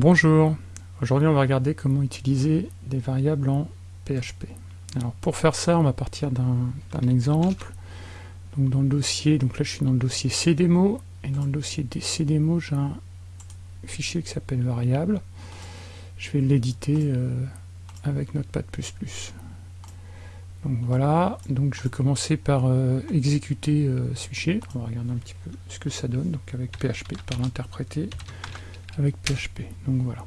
Bonjour, aujourd'hui on va regarder comment utiliser des variables en PHP. Alors pour faire ça, on va partir d'un exemple. Donc dans le dossier, donc là je suis dans le dossier cdemo, et dans le dossier des j'ai un fichier qui s'appelle variable. Je vais l'éditer euh, avec Notepad++. Donc voilà, donc je vais commencer par euh, exécuter euh, ce fichier. On va regarder un petit peu ce que ça donne, donc avec PHP, par l'interpréter avec PHP. Donc voilà.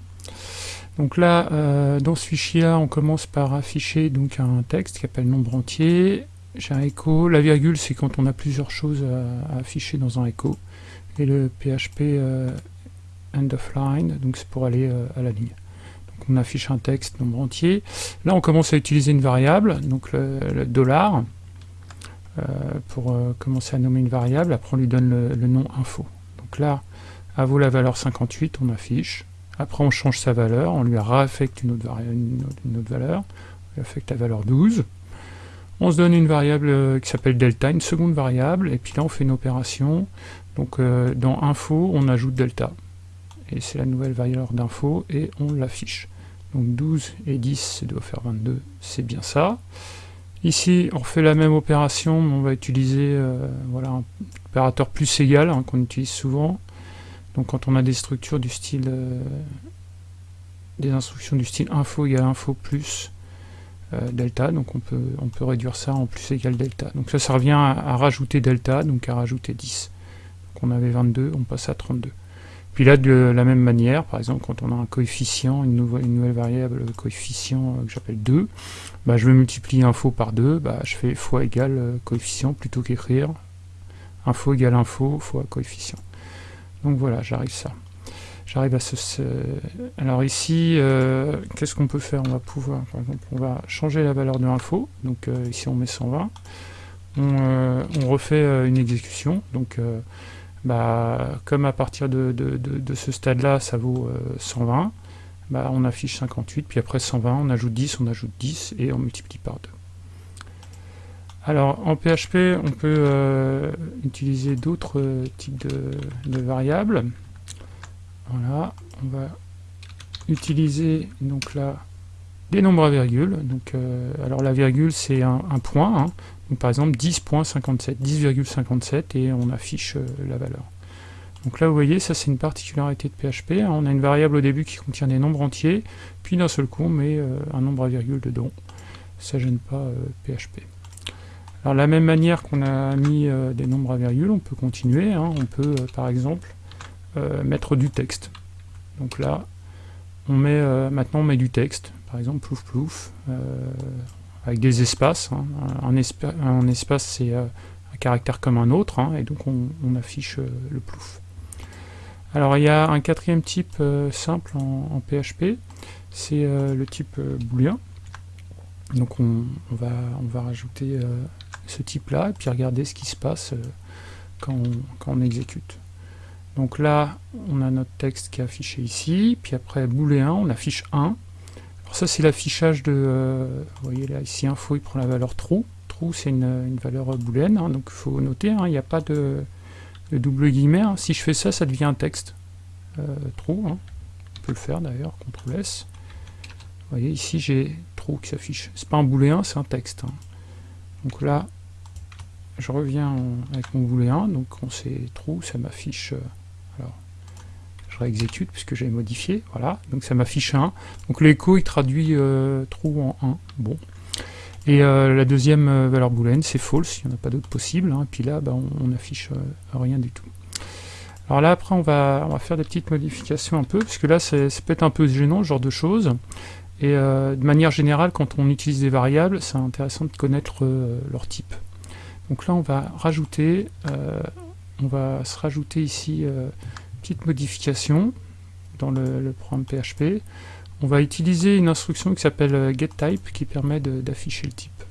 Donc là, euh, dans ce fichier-là, on commence par afficher donc un texte qui s'appelle nombre entier. J'ai un écho. La virgule, c'est quand on a plusieurs choses à, afficher dans un écho. Et le PHP euh, end of line, donc c'est pour aller euh, à la ligne. Donc on affiche un texte nombre entier. Là, on commence à utiliser une variable, donc le, dollar, pour commencer à nommer une variable. Après, on lui donne le, le nom info. Donc là, à vaut la valeur 58, on affiche. Après, on change sa valeur, on lui réaffecte une autre, une autre, valeur, on lui affecte la valeur 12. On se donne une variable euh, qui s'appelle delta, une seconde variable, et puis là, on fait une opération. Donc, euh, dans info, on ajoute delta. Et c'est la nouvelle valeur d'info, et on l'affiche. Donc 12 et 10, ça doit faire 22, c'est bien ça. Ici, on refait la même opération, mais on va utiliser euh, voilà, un opérateur plus égal, hein, qu'on utilise souvent. Donc quand on a des structures du style euh, des instructions du style info égale info plus euh, delta, donc on peut, on peut réduire ça en plus égale delta. Donc ça, ça revient à, rajouter delta, donc à rajouter 10. Donc on avait 22, on passe à 32. Puis là, de la même manière, par exemple, quand on a un coefficient, une, nouvelle, variable coefficient euh, que j'appelle 2, bah, je veux multiplier info par 2, bah, je fais fois égale coefficient plutôt qu'écrire info égale info fois coefficient. Donc voilà, j'arrive ça. À ce, Alors ici, euh, qu'est-ce qu'on peut faire? On va pouvoir, par exemple, on va changer la valeur de l'info. Donc euh, ici on met 120. Euh, on, refait une exécution. Donc bah, comme à partir de, ce stade-là, ça vaut 120, bah, on affiche 58, puis après 120, on ajoute 10, on ajoute 10, et on multiplie par 2. Alors en PHP, on peut euh, utiliser d'autres euh, types de, variables. Voilà, on va utiliser donc là des nombres à virgule. Euh, alors la virgule c'est un, point, hein. par exemple 10.57, 10,57 et on affiche la valeur. Donc là vous voyez, ça c'est une particularité de PHP, hein. on a une variable au début qui contient des nombres entiers, puis d'un seul coup on met un nombre à virgule dedans. Ça gêne pas PHP. Alors de la même manière qu'on a mis euh, des nombres à virgule, on peut continuer. Hein. on peut euh, par exemple euh, mettre du texte. Donc là, on met maintenant on met du texte. Par exemple plouf plouf, avec des espaces. Hein. Un, espace c'est un caractère comme un autre, hein, et donc on, affiche le plouf. Alors il y a un quatrième type simple en, PHP, c'est le type booléen. Donc on, va, on va rajouter ce type-là, et puis regarder ce qui se passe euh, quand on, exécute. Donc là, on a notre texte qui est affiché ici, puis après booléen, on affiche 1. Alors ça, c'est l'affichage de... Euh, vous voyez là, ici, info, il prend la valeur true. True, c'est une, valeur booléenne, hein, donc il faut noter, hein, il n'y a pas de, double guillemets. Hein. Si je fais ça, ça devient un texte. Euh, true, on peut le faire d'ailleurs, CTRL S. Vous voyez, ici, j'ai true qui s'affiche. C'est pas un booléen, c'est un texte. Donc là, je reviens avec mon booléen, donc on sait true, ça m'affiche, euh, alors je réexécute puisque j'ai modifié, voilà, donc ça m'affiche 1, donc l'écho il traduit euh, true en 1, bon. Et euh, la deuxième valeur booléenne c'est false, il n'y en a pas d'autre possible, hein, et puis là bah, on, n'affiche rien du tout. Alors là après on va, on va faire des petites modifications un peu, puisque là ça peut être un peu gênant ce genre de choses, et de manière générale quand on utilise des variables, c'est intéressant de connaître leur type. Donc là, on va rajouter, euh, on va se rajouter ici une euh, petite modification dans le, programme PHP. On va utiliser une instruction qui s'appelle euh, getType qui permet d'afficher le type.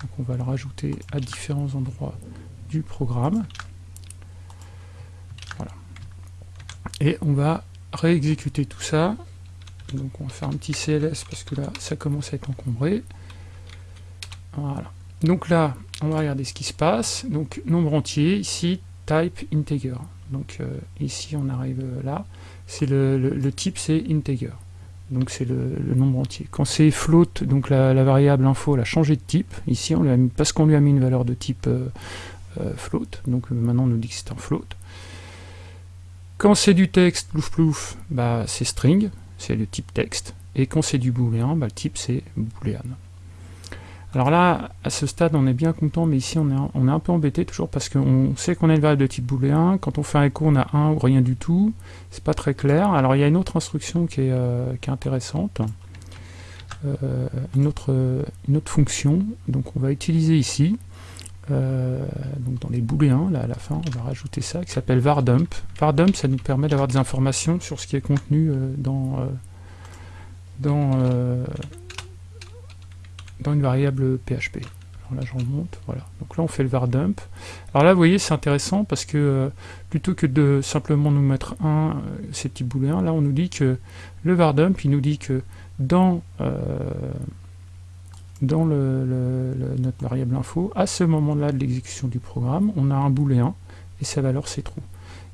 Donc on va le rajouter à différents endroits du programme. Voilà. Et on va réexécuter tout ça. Donc on va faire un petit CLS parce que là ça commence à être encombré. Voilà. Donc là, on va regarder ce qui se passe. Donc, nombre entier, ici, type integer. Donc ici on arrive là, c'est le, type c'est integer. Donc c'est le, nombre entier. Quand c'est float, donc la, variable info elle a changé de type, ici parce qu'on lui a mis une valeur de type float, donc maintenant on nous dit que c'est un float. Quand c'est du texte, plouf plouf, bah, c'est string, c'est le type texte. Et quand c'est du booléen, bah, le type c'est boolean. Alors là, à ce stade, on est bien content, mais ici, on est, on est un peu embêté toujours parce qu'on sait qu'on a une variable de type booléen. Quand on fait un écho, on a un ou rien du tout. C'est pas très clair. Alors, il y a une autre instruction qui est, euh, intéressante. Euh, une, autre, une autre fonction. Donc, on va utiliser ici, euh, donc dans les booléens, là, à la fin, on va rajouter ça, qui s'appelle vardump. Vardump, ça nous permet d'avoir des informations sur ce qui est contenu dans... dans dans une variable PHP. Alors là, je remonte, voilà. Donc là, on fait le var dump. Alors là, vous voyez, c'est intéressant parce que euh, plutôt que de simplement nous mettre un, euh, ces petits booléens, là, on nous dit que le var dump, il nous dit que dans, euh, dans le, notre variable info, à ce moment-là de l'exécution du programme, on a un booléen et sa valeur c'est true.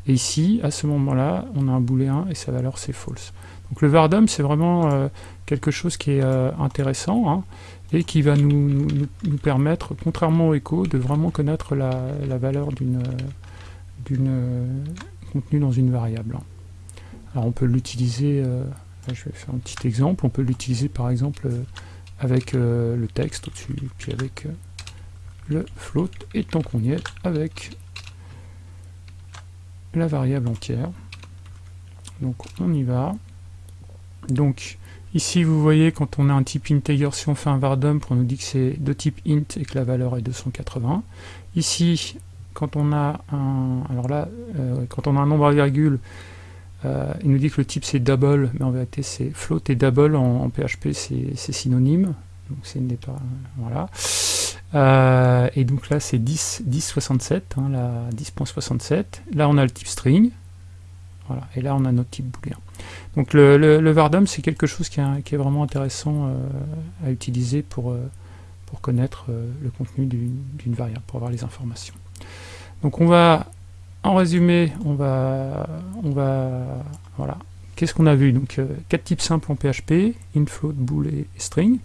Et ici, à ce moment-là, on a un booléen et sa valeur c'est false. Donc le var dump, c'est vraiment quelque chose qui est intéressant. Hein et qui va nous, permettre, contrairement au echo, de vraiment connaître la, valeur d'une contenu dans une variable. Alors on peut l'utiliser, euh, je vais faire un petit exemple, on peut l'utiliser par exemple euh, avec euh, le texte au-dessus, puis avec le float, et tant qu'on y est, avec la variable entière. Donc on y va. Donc Ici, vous voyez, quand on a un type integer, si on fait un var dump, on nous dit que c'est de type int et que la valeur est 280. Ici, quand on a un, alors là, euh, quand on a un nombre à virgule, euh, il nous dit que le type c'est double, mais en vérité c'est float et double en, PHP c'est synonyme. Donc c'est n'est pas, voilà. Euh, et donc là c'est 10, 10.67, hein, 10.67. Là on a le type string, voilà. Et là on a notre type booléen. Donc le, le, Vardum, c'est quelque chose qui est, vraiment intéressant euh, à utiliser pour, euh, connaître le contenu d'une variable, pour avoir les informations. Donc on va, en résumé, on va, on va voilà, qu'est-ce qu'on a vu? Donc quatre types simples en PHP, int, float, bool et, string.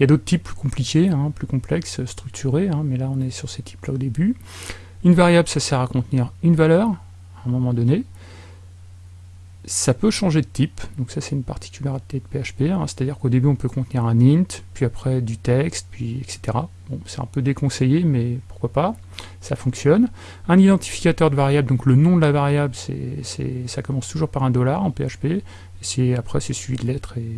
Il y a d'autres types plus compliqués, hein, plus complexes, structurés, hein, mais là on est sur ces types-là au début. Une variable, ça sert à contenir une valeur, à un moment donné. Ça peut changer de type, donc ça c'est une particularité de PHP, hein. c'est-à-dire qu'au début on peut contenir un int, puis après du texte, puis etc. Bon, c'est un peu déconseillé, mais pourquoi pas, ça fonctionne. Un identificateur de variable, donc le nom de la variable, ça commence toujours par un dollar en PHP, et après c'est suivi de lettres et,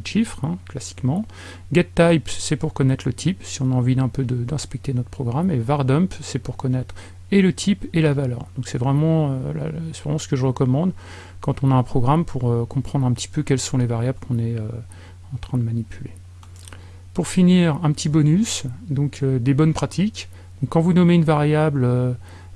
de chiffres, hein, classiquement. GetType, c'est pour connaître le type, si on a envie d'un peu d'inspecter notre programme, et VarDump, c'est pour connaître et le type et la valeur. Donc c'est vraiment, euh, ce que je recommande quand on a un programme pour euh, comprendre un petit peu quelles sont les variables qu'on est euh, en train de manipuler. Pour finir, un petit bonus, donc des bonnes pratiques. Quand vous nommez une variable,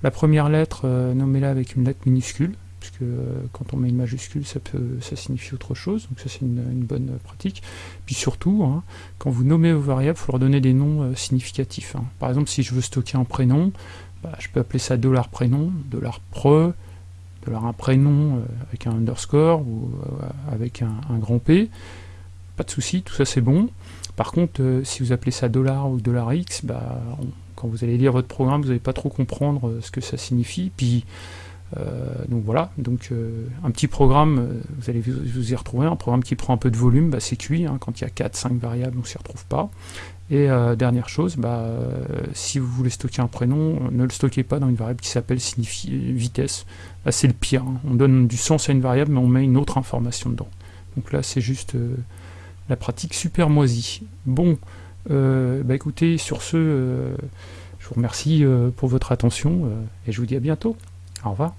la première lettre, nommez-la avec une lettre minuscule, puisque quand on met une majuscule, ça, peut, ça signifie autre chose, donc ça c'est une, bonne pratique. Puis surtout, hein, quand vous nommez vos variables, il faut leur donner des noms significatifs. Hein. Par exemple, si je veux stocker un prénom, bah, je peux appeler ça dollar $prénom, $pre, dollar un prénom euh, avec un underscore ou euh, avec un, grand P. Pas de souci, tout ça c'est bon. Par contre, euh, si vous appelez ça dollar ou $x, bah, quand vous allez lire votre programme, vous n'allez pas trop comprendre ce que ça signifie. Puis, donc voilà, donc un petit programme, vous allez vous, y retrouver, un programme qui prend un peu de volume, bah, c'est cuit, hein. quand il y a 4-5 variables, on s'y retrouve pas. Et euh, dernière chose, bah, euh, si vous voulez stocker un prénom, ne le stockez pas dans une variable qui s'appelle vitesse. C'est le pire, hein. on donne du sens à une variable mais on met une autre information dedans. Donc là c'est juste euh, la pratique super moisie. Bon, bah écoutez, sur ce, je vous remercie pour votre attention et je vous dis à bientôt. Au revoir.